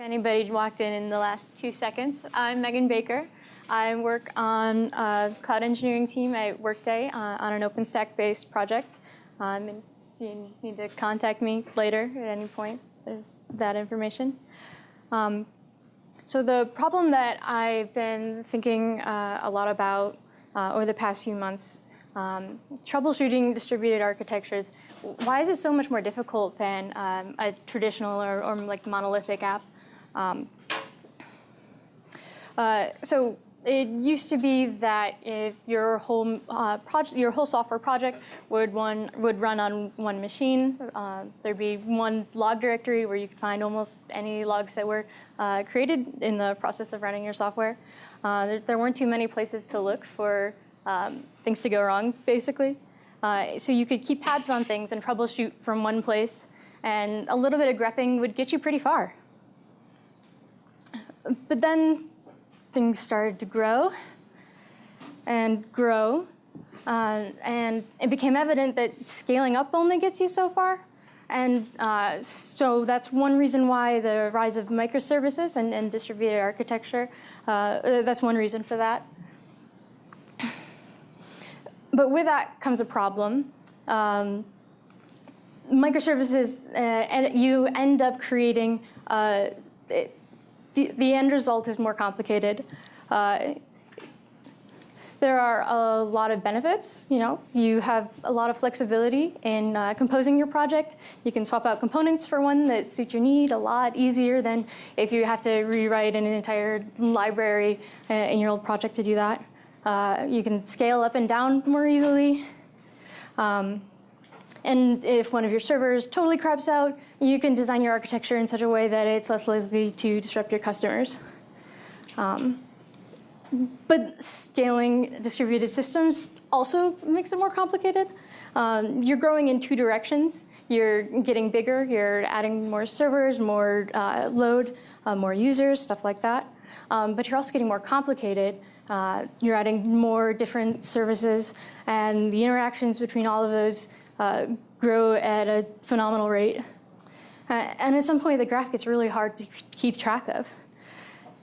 anybody walked in in the last two seconds. I'm Megan Baker. I work on a cloud engineering team at Workday uh, on an OpenStack-based project. Um, and you need to contact me later at any point. There's that information. Um, so the problem that I've been thinking uh, a lot about uh, over the past few months, um, troubleshooting distributed architectures, why is it so much more difficult than um, a traditional or, or, like monolithic app? Um, uh, so it used to be that if your whole uh, project, your whole software project would one would run on one machine, uh, there'd be one log directory where you could find almost any logs that were uh, created in the process of running your software. Uh, there, there, weren't too many places to look for um, things to go wrong, basically. Uh, so you could keep tabs on things and troubleshoot from one place, and a little bit of grepping would get you pretty far. But then things started to grow and grow. Uh, and it became evident that scaling up only gets you so far. And uh, so that's one reason why the rise of microservices and, and distributed architecture, uh, that's one reason for that. But with that comes a problem. Um, microservices, uh, and you end up creating uh, it, the, the end result is more complicated. Uh, there are a lot of benefits. You know, you have a lot of flexibility in uh, composing your project. You can swap out components for one that suit your need a lot easier than if you have to rewrite an entire library uh, in your old project to do that. Uh, you can scale up and down more easily. Um, and if one of your servers totally craps out, you can design your architecture in such a way that it's less likely to disrupt your customers. Um, but scaling distributed systems also makes it more complicated. Um, you're growing in two directions. You're getting bigger, you're adding more servers, more uh, load, uh, more users, stuff like that. Um, but you're also getting more complicated. Uh, you're adding more different services, and the interactions between all of those uh, grow at a phenomenal rate. Uh, and at some point, the graph gets really hard to keep track of.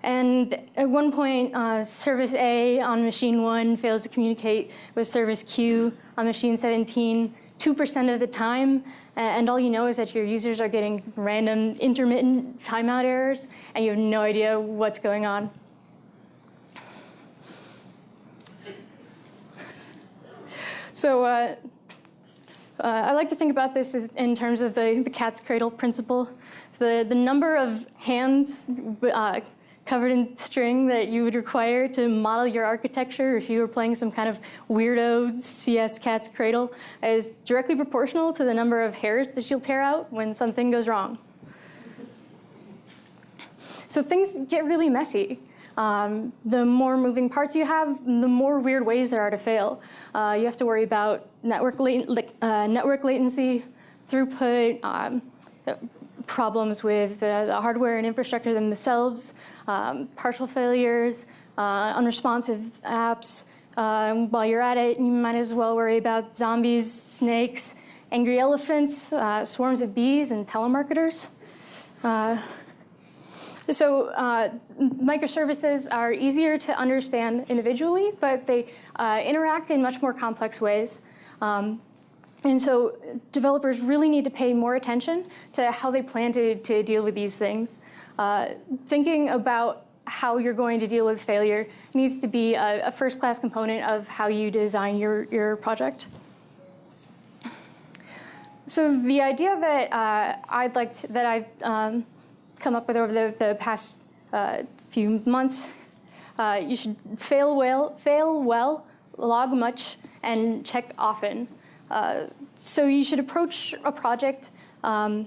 And at one point, uh, service A on machine one fails to communicate with service Q on machine 17 2% of the time, and all you know is that your users are getting random intermittent timeout errors, and you have no idea what's going on. So uh, uh, I like to think about this in terms of the, the cat's cradle principle. The, the number of hands uh, covered in string that you would require to model your architecture if you were playing some kind of weirdo CS cat's cradle is directly proportional to the number of hairs that you'll tear out when something goes wrong. So things get really messy. Um, the more moving parts you have, the more weird ways there are to fail. Uh, you have to worry about network, uh, network latency, throughput, um, problems with the, the, hardware and infrastructure themselves, um, partial failures, uh, unresponsive apps. Um, while you're at it, you might as well worry about zombies, snakes, angry elephants, uh, swarms of bees, and telemarketers. Uh, so uh, microservices are easier to understand individually, but they uh, interact in much more complex ways. Um, and so developers really need to pay more attention to how they plan to, to deal with these things. Uh, thinking about how you're going to deal with failure needs to be a, a first-class component of how you design your, your project. So the idea that uh, I'd like to, that I've um, come up with over the, the past uh, few months. Uh, you should fail well, fail well, log much, and check often. Uh, so you should approach a project um,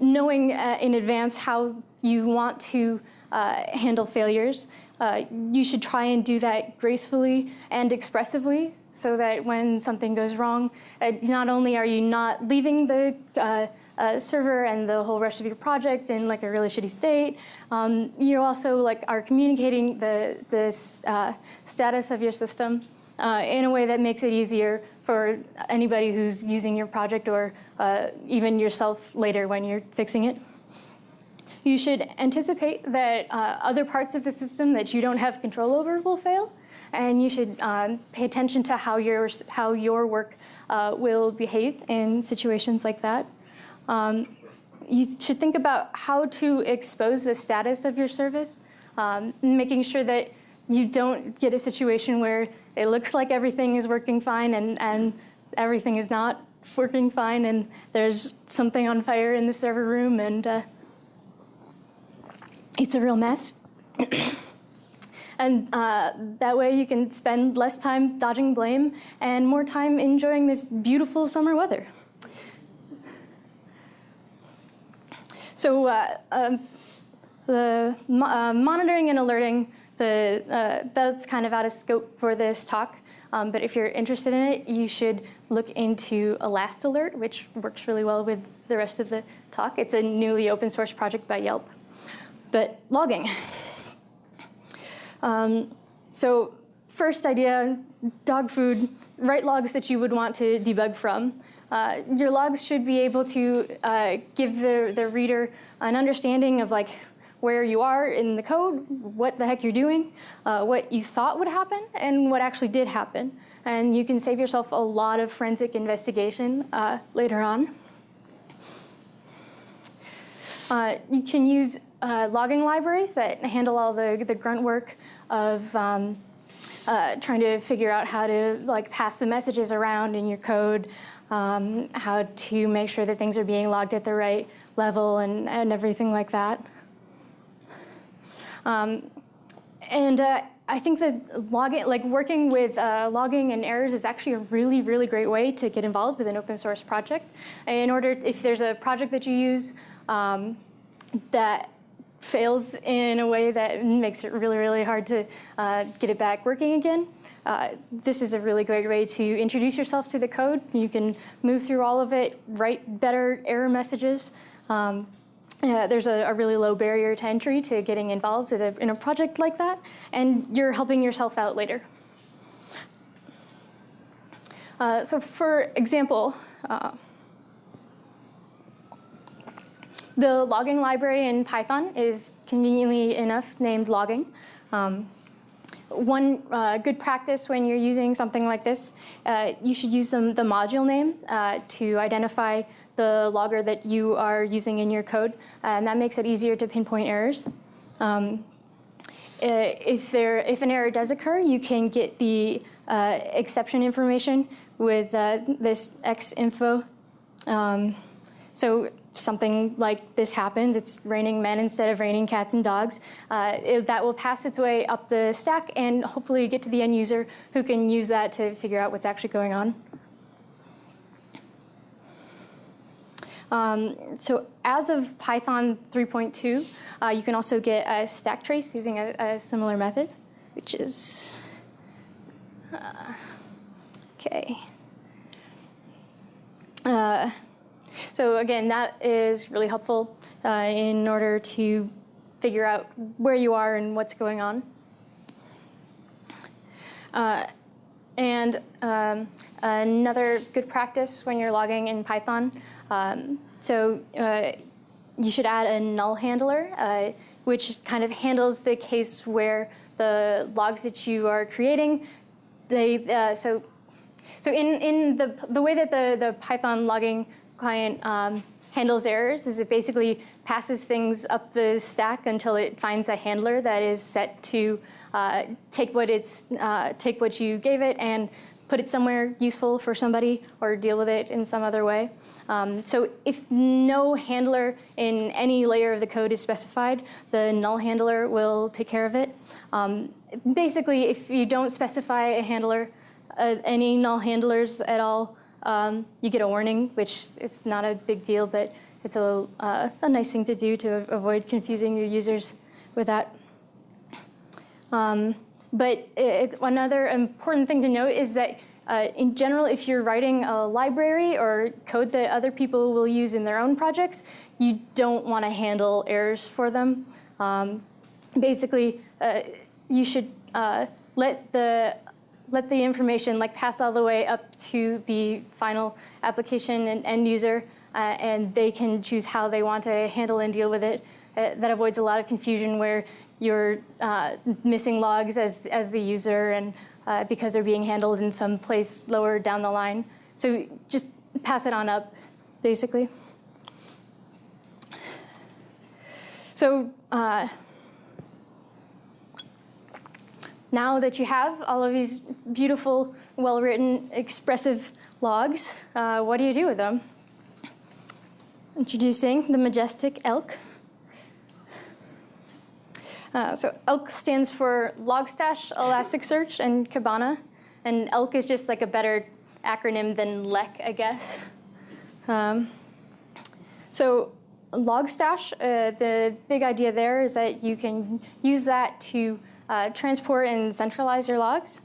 knowing uh, in advance how you want to uh, handle failures. You should try and do that gracefully and expressively so that when something goes wrong, not only are you not leaving the uh, server and the whole rest of your project in like a really shitty state. Um, you also like are communicating the, the uh, status of your system uh, in a way that makes it easier for anybody who's using your project or uh, even yourself later when you're fixing it. You should anticipate that uh, other parts of the system that you don't have control over will fail, and you should um, pay attention to how your, how your work uh, will behave in situations like that. Um, you should think about how to expose the status of your service, um, making sure that you don't get a situation where it looks like everything is working fine and, and everything is not working fine and there's something on fire in the server room and uh, it's a real mess. and uh, that way you can spend less time dodging blame and more time enjoying this beautiful summer weather. So uh, um, the mo uh, monitoring and alerting, the, uh, that's kind of out of scope for this talk. Um, but if you're interested in it, you should look into ElastAlert, which works really well with the rest of the talk. It's a newly open source project by Yelp. But logging. Um, so first idea, dog food, write logs that you would want to debug from. Uh, your logs should be able to uh, give the, the reader an understanding of like where you are in the code, what the heck you're doing, uh, what you thought would happen, and what actually did happen. And you can save yourself a lot of forensic investigation uh, later on. Uh, you can use uh, logging libraries that handle all the, the grunt work of um, trying to figure out how to like pass the messages around in your code, um, how to make sure that things are being logged at the right level and, and everything like that. Um, and uh, I think that logging, like working with uh, logging and errors is actually a really, really great way to get involved with an open source project. In order, if there's a project that you use um, that fails in a way that makes it really, really hard to uh, get it back working again, uh, this is a really great way to introduce yourself to the code. You can move through all of it, write better error messages. Um, uh, there's a, a, really low barrier to entry to getting involved in a, in a project like that, and you're helping yourself out later. Uh, so for example, uh, the logging library in Python is conveniently enough named logging. Um, one uh, good practice when you're using something like this, uh, you should use the, the module name uh, to identify the logger that you are using in your code, and that makes it easier to pinpoint errors. Um, if, there, if an error does occur, you can get the uh, exception information with uh, this exc_info. Um, so something like this happens, it's raining men instead of raining cats and dogs, uh, it, that will pass its way up the stack and hopefully get to the end user who can use that to figure out what's actually going on. Um, so as of Python 3.2, uh, you can also get a stack trace using a, a similar method, which is, uh, okay. So again, that is really helpful uh, in order to figure out where you are and what's going on. Uh, and um, another good practice when you're logging in Python, um, so uh, you should add a null handler, uh, which kind of handles the case where the logs that you are creating, they, uh, so, so in, in the, the way that the, the Python logging client um, handles errors is it basically passes things up the stack until it finds a handler that is set to uh, take what it's uh, take what you gave it and put it somewhere useful for somebody or deal with it in some other way. Um, so if no handler in any layer of the code is specified, the null handler will take care of it. Um, basically, if you don't specify a handler, uh, any null handlers at all, um, you get a warning, which it's not a big deal, but it's a, uh, a nice thing to do to avoid confusing your users with that. Um, but it, another important thing to note is that uh, in general, if you're writing a library or code that other people will use in their own projects, you don't want to handle errors for them. Um, basically, uh, you should uh, let the let the information like pass all the way up to the final application and end user, uh, and they can choose how they want to handle and deal with it. uh, that avoids a lot of confusion where you're uh, missing logs as, as the user and uh, because they're being handled in some place lower down the line. So just pass it on up, basically. So uh, now that you have all of these beautiful, well-written, expressive logs, uh, what do you do with them? Introducing the majestic ELK. Uh, so ELK stands for Logstash, Elasticsearch, and Kibana. And ELK is just like a better acronym than LEC, I guess. Um, so Logstash, uh, the big idea there is that you can use that to uh, transport and centralize your logs.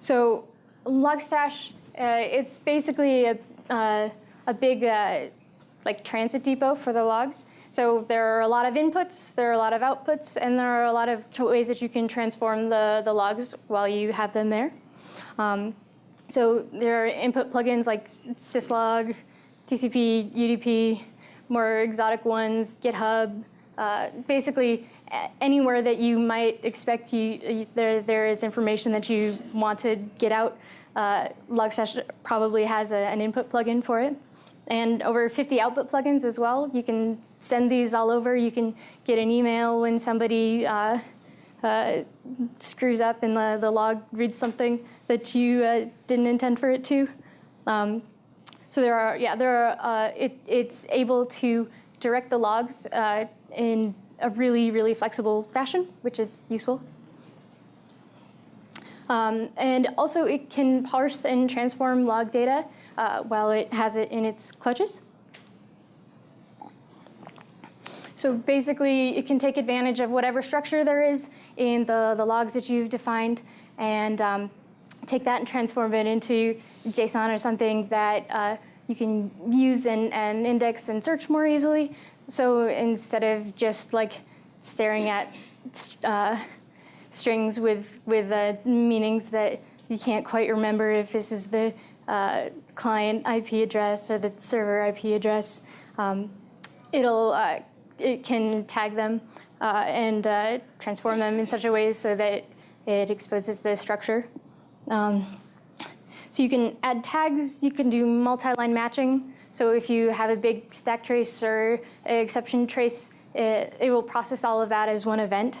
So Logstash, uh, it's basically a, uh, a big uh, like transit depot for the logs. So there are a lot of inputs, there are a lot of outputs, and there are a lot of ways that you can transform the, the logs while you have them there. Um, so there are input plugins like syslog, TCP, UDP, more exotic ones, GitHub, uh, basically anywhere that you might expect you, there, there is information that you want to get out. Uh, Logstash probably has a, an input plugin for it. And over 50 output plugins as well. You can send these all over. You can get an email when somebody uh, uh, screws up and the, the log reads something that you uh, didn't intend for it to. Um, so there are, yeah, there are, uh, it, it's able to direct the logs uh, in a really, really flexible fashion, which is useful. Um, and also it can parse and transform log data uh, while it has it in its clutches. So basically, it can take advantage of whatever structure there is in the, the logs that you've defined and um, take that and transform it into JSON or something that uh, you can use and, and index and search more easily. So instead of just like staring at uh, strings with, with uh, meanings that you can't quite remember if this is the uh, client IP address or the server IP address, um, it'll uh, it can tag them uh, and uh, transform them in such a way so that it exposes the structure. Um, so you can add tags, you can do multi-line matching. So if you have a big stack trace or exception trace, it, it will process all of that as one event.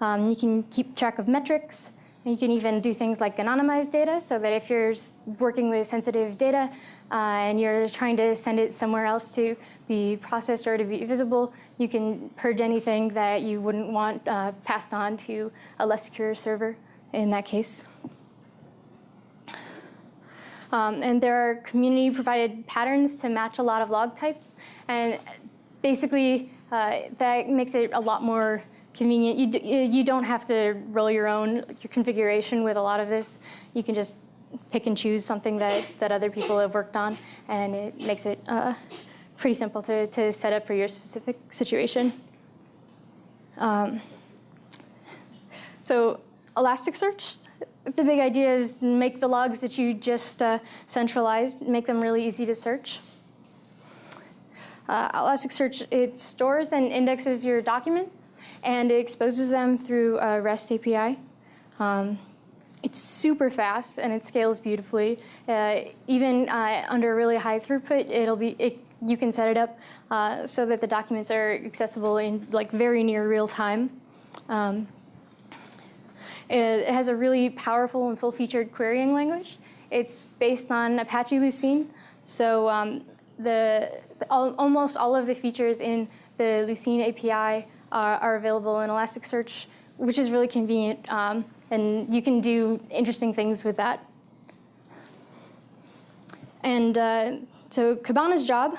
Um, you can keep track of metrics. You can even do things like anonymize data so that if you're working with sensitive data uh, and you're trying to send it somewhere else to be processed or to be visible, you can purge anything that you wouldn't want uh, passed on to a less secure server in that case. Um, and there are community provided patterns to match a lot of log types. And basically, uh, that makes it a lot more convenient. You, you don't have to roll your own your configuration with a lot of this. You can just pick and choose something that, that other people have worked on, and it makes it uh, pretty simple to, to set up for your specific situation. Um, so Elasticsearch, the big idea is make the logs that you just uh, centralized, make them really easy to search. Uh, Elasticsearch, it stores and indexes your document, and it exposes them through a REST API. Um, it's super fast and it scales beautifully. Uh, even uh, under really high throughput, it'll be it, you can set it up uh, so that the documents are accessible in like very near real time. Um, it has a really powerful and full-featured querying language. It's based on Apache Lucene, so um, the, the all, almost all of the features in the Lucene API are, are available in Elasticsearch, which is really convenient. Um, and you can do interesting things with that. And uh, so Kibana's job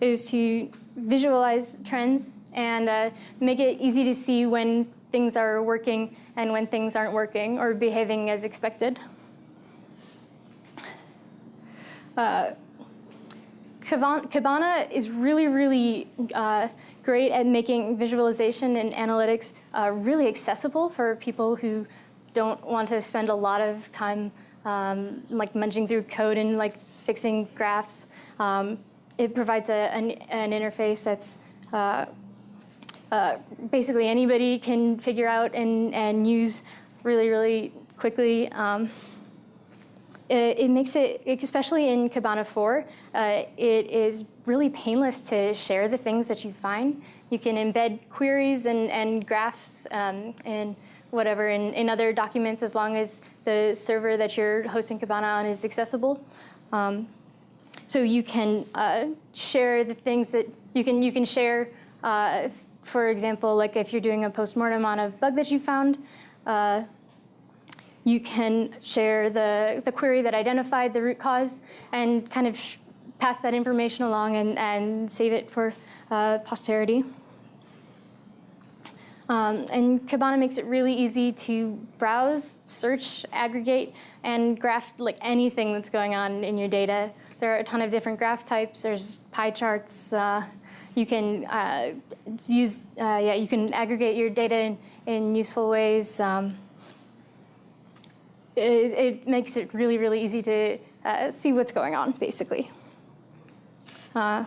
is to visualize trends and uh, make it easy to see when things are working and when things aren't working or behaving as expected. Uh, Kibana is really, really uh, great at making visualization and analytics uh, really accessible for people who don't want to spend a lot of time um, like munching through code and like fixing graphs. Um, it provides a, an, an interface that's uh, basically anybody can figure out and, and use really, really quickly. Um, it, it, makes it, especially in Kibana 4, uh, it is really painless to share the things that you find. You can embed queries and, and graphs um, and whatever in, in other documents as long as the server that you're hosting Kibana on is accessible. Um, so you can uh, share the things that you can, you can share, uh, for example, like if you're doing a postmortem on a bug that you found, uh, you can share the, the query that identified the root cause and kind of pass that information along and, and save it for uh, posterity. Um, and Kibana makes it really easy to browse, search, aggregate, and graph like anything that's going on in your data. There are a ton of different graph types. There's pie charts. Uh, you can uh, use, uh, yeah, you can aggregate your data in, in useful ways. Um, it, it, makes it really, really easy to uh, see what's going on, basically. Uh,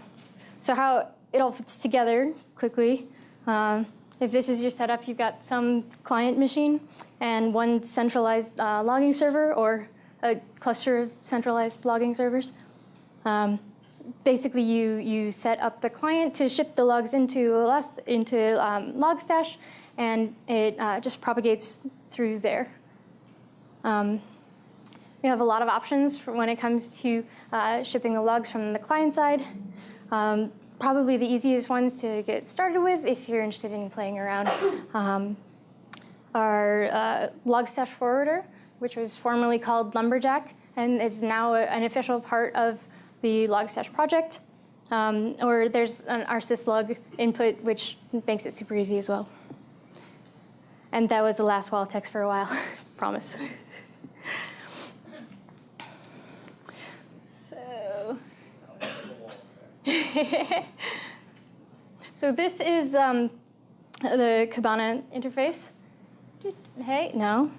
so how it all fits together quickly. Um, if this is your setup, you've got some client machine and one centralized uh, logging server or a cluster of centralized logging servers. Um, basically, you, you set up the client to ship the logs into, into um, Logstash, and it uh, just propagates through there. Um, we have a lot of options when it comes to uh, shipping the logs from the client side. Um, probably the easiest ones to get started with if you're interested in playing around um, are uh, Logstash Forwarder, which was formerly called Lumberjack, and it's now an official part of the Logstash project. Um, or there's an rsyslog input, which makes it super easy as well. And that was the last wall text for a while, promise. so this is um, the Kibana interface. Hey, no.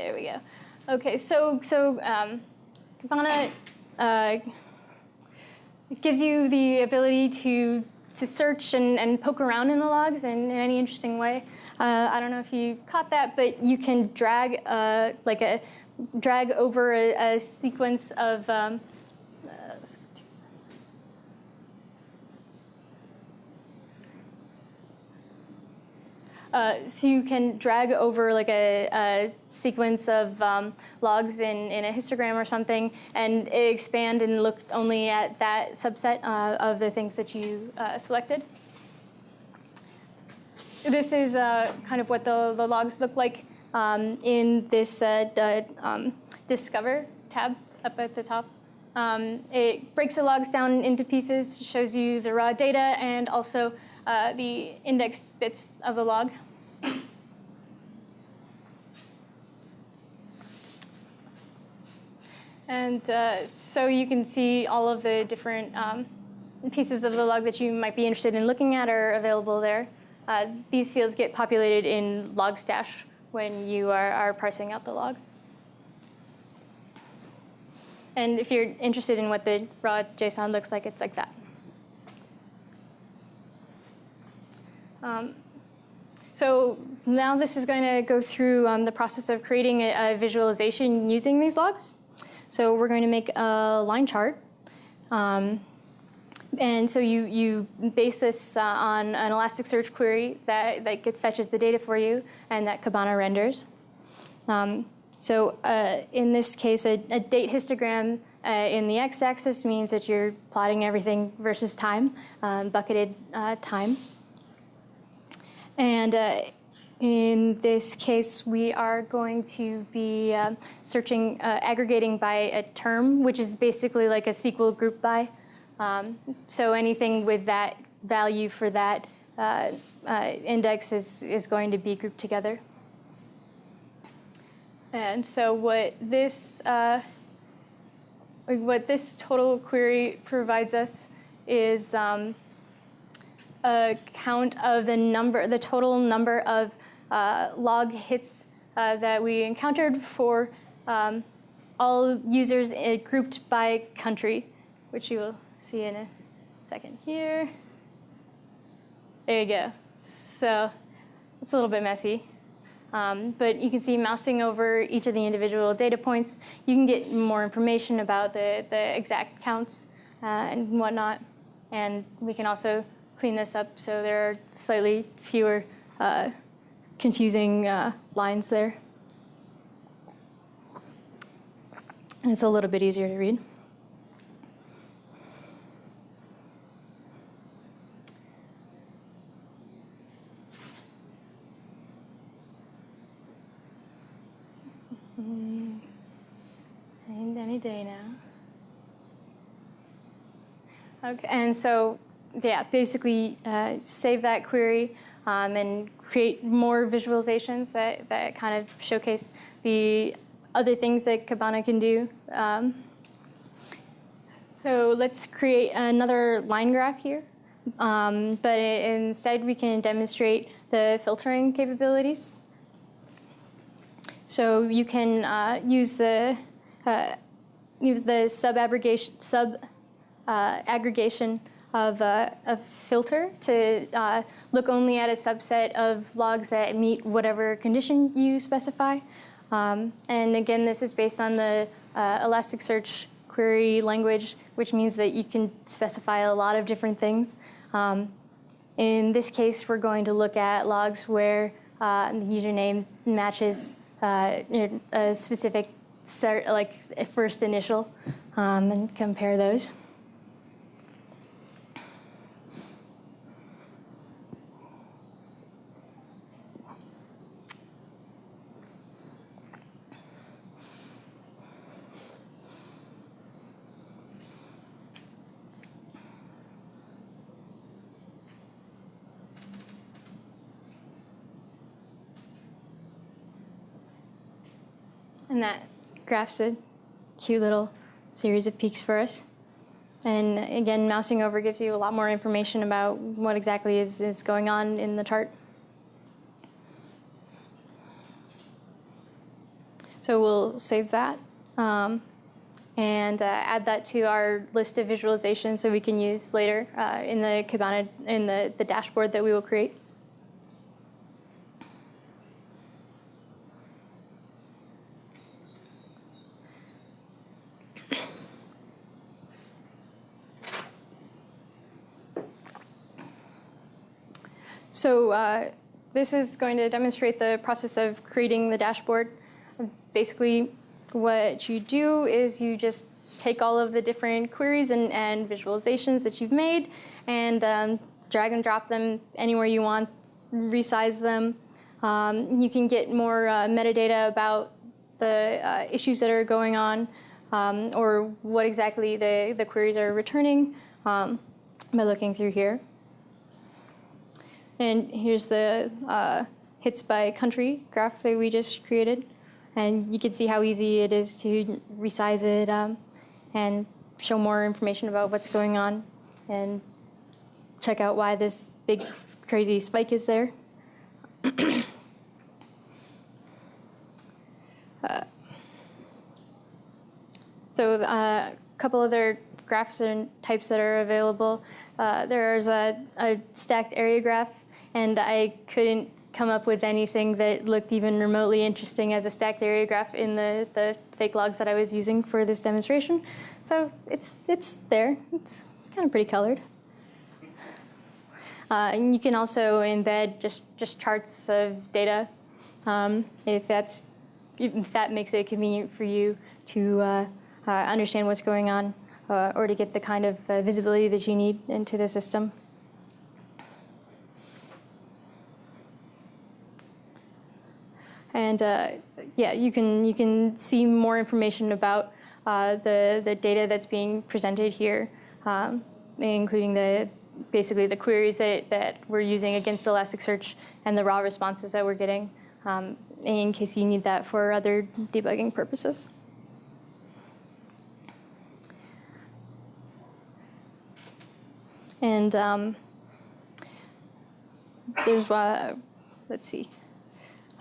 There we go. Okay, so so um, Kibana uh, gives you the ability to to search and, and poke around in the logs in, in any interesting way. Uh, I don't know if you caught that, but you can drag uh, like a drag over a, a sequence of um, Uh, so you can drag over like a, a sequence of um, logs in, in a histogram or something and expand and look only at that subset uh, of the things that you uh, selected. This is uh, kind of what the, the logs look like um, in this uh, um, Discover tab up at the top. Um, it breaks the logs down into pieces, shows you the raw data and also uh, the indexed bits of the log. And uh, so you can see all of the different um, pieces of the log that you might be interested in looking at are available there. Uh, these fields get populated in Logstash when you are, are parsing out the log. And if you're interested in what the raw JSON looks like, it's like that. Um, so now this is going to go through um, the process of creating a, a, visualization using these logs. So we're going to make a line chart. Um, and so you, you base this uh, on an Elasticsearch query that, that gets fetches the data for you and that Kibana renders. Um, so uh, in this case, a, a date histogram uh, in the x-axis means that you're plotting everything versus time, um, bucketed uh, time. And uh, in this case, we are going to be um, searching, uh, aggregating by a term, which is basically like a SQL group by. Um, so anything with that value for that uh, uh, index is, is going to be grouped together. And so what this, uh, what this total query provides us is um, a count of the number, the total number of uh, log hits uh, that we encountered for um, all users uh, grouped by country, which you will see in a second here. There you go. So it's a little bit messy. Um, but you can see mousing over each of the individual data points, you can get more information about the, the exact counts uh, and whatnot. And we can also clean this up so there are slightly fewer uh, confusing uh, lines there. And it's a little bit easier to read. Any day now. Okay, and so yeah, basically uh, save that query um, and create more visualizations that, that kind of showcase the other things that Kibana can do. Um, so let's create another line graph here. Um, but instead we can demonstrate the filtering capabilities. So you can uh, use the uh, use the sub aggregation sub uh, aggregation of a, a filter to uh, look only at a subset of logs that meet whatever condition you specify. Um, and again, this is based on the uh, Elasticsearch query language, which means that you can specify a lot of different things. Um, in this case, we're going to look at logs where uh, the username matches uh, a specific like first initial um, and compare those. And that graphs a cute little series of peaks for us. And again, mousing over gives you a lot more information about what exactly is, is going on in the chart. So we'll save that um, and uh, add that to our list of visualizations so we can use later uh, in the Kibana, in the, the dashboard that we will create. So uh, this is going to demonstrate the process of creating the dashboard. Basically, what you do is you just take all of the different queries and, and visualizations that you've made and um, drag and drop them anywhere you want, resize them. Um, you can get more uh, metadata about the uh, issues that are going on um, or what exactly the, the queries are returning um, by looking through here. And here's the uh, hits by country graph that we just created. And you can see how easy it is to resize it um, and show more information about what's going on and check out why this big crazy spike is there. uh, so uh, a couple other graphs and types that are available. Uh, there's a, a stacked area graph and I couldn't come up with anything that looked even remotely interesting as a stacked area graph in the, the fake logs that I was using for this demonstration. So it's, it's there. It's kind of pretty colored. Uh, and you can also embed just, just charts of data um, if, that's, if that makes it convenient for you to uh, uh, understand what's going on uh, or to get the kind of uh, visibility that you need into the system. And uh, yeah, you can, you can see more information about uh, the, the data that's being presented here, um, including the, basically the queries that, that we're using against Elasticsearch and the raw responses that we're getting um, in case you need that for other debugging purposes. And um, there's, uh, let's see,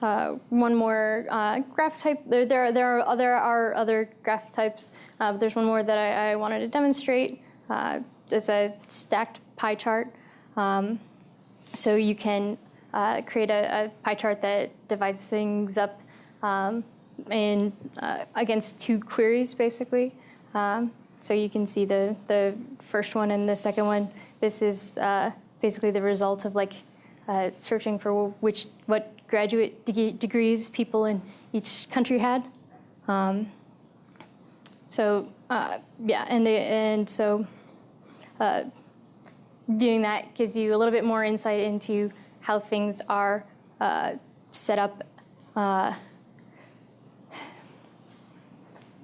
uh, one more uh, graph type. There, there, are, there, are, there are other graph types. Uh, there's one more that I, I wanted to demonstrate. Uh, it's a stacked pie chart. Um, so you can uh, create a, a, pie chart that divides things up um, in uh, against two queries, basically. Um, so you can see the, the first one and the second one. This is basically the result of like searching for which what graduate de degrees people in each country had. Um, so uh, yeah, and and so uh, viewing that gives you a little bit more insight into how things are uh, set up. Uh,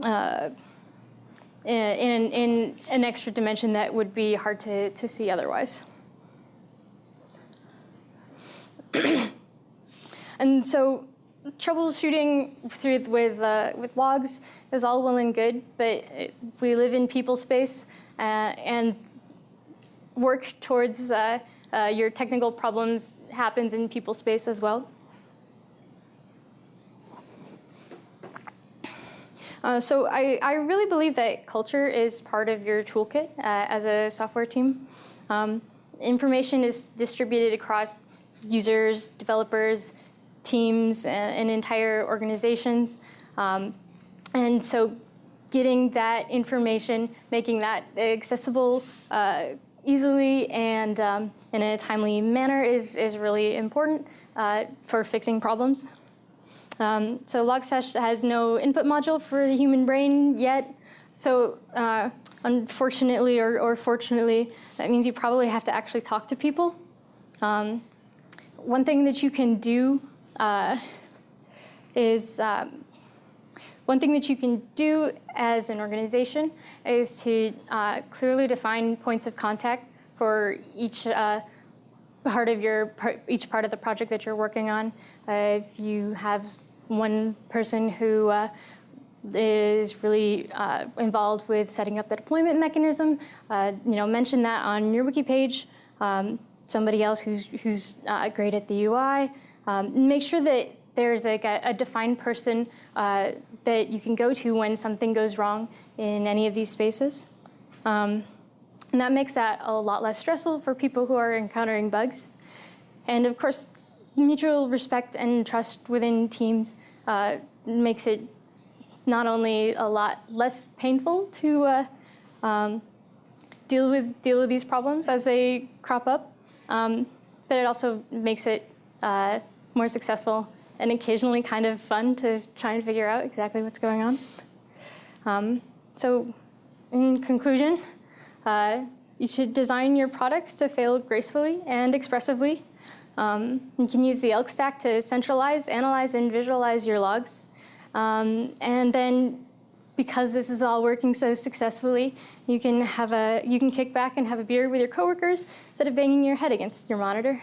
uh, in, in an extra dimension that would be hard to, to see otherwise. And so troubleshooting through with, uh, with logs is all well and good, but we live in people space uh, and work towards uh, uh, your technical problems happens in people space as well. Uh, so I, I really believe that culture is part of your toolkit uh, as a software team. Um, information is distributed across users, developers, teams and, entire organizations. Um, and so getting that information, making that accessible uh, easily and um, in a timely manner is, is really important uh, for fixing problems. Um, so Logstash has no input module for the human brain yet. So uh, unfortunately or, or, fortunately, that means you probably have to actually talk to people. Um, one thing that you can do uh, is um, one thing that you can do as an organization is to uh, clearly define points of contact for each uh, part of your each part of the project that you're working on. Uh, if you have one person who uh, is really uh, involved with setting up the deployment mechanism, uh, you know, mention that on your wiki page. Um, somebody else who's who's great at the UI. Um, make sure that there's like a, a defined person uh, that you can go to when something goes wrong in any of these spaces. Um, and that makes that a lot less stressful for people who are encountering bugs. And of course, mutual respect and trust within teams uh, makes it not only a lot less painful to uh, um, deal with deal with these problems as they crop up, um, but it also makes it uh, more successful and occasionally kind of fun to try and figure out exactly what's going on. Um, so in conclusion, uh, you should design your products to fail gracefully and expressively. Um, you can use the ELK stack to centralize, analyze, and visualize your logs. Um, and then because this is all working so successfully, you can have a you can kick back and have a beer with your coworkers instead of banging your head against your monitor.